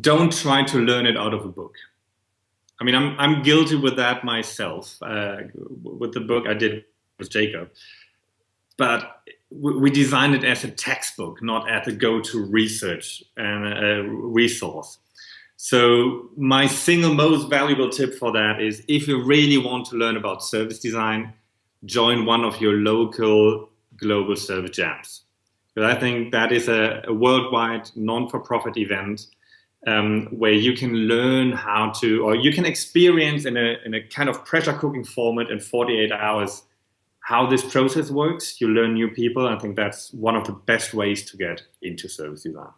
don't try to learn it out of a book. I mean, I'm, I'm guilty with that myself, uh, with the book I did with Jacob. But we designed it as a textbook, not as a go-to research and a resource. So my single most valuable tip for that is if you really want to learn about service design, join one of your local global service jams. Because I think that is a, a worldwide non-for-profit event um, where you can learn how to, or you can experience in a, in a kind of pressure cooking format in 48 hours how this process works. You learn new people. I think that's one of the best ways to get into service design.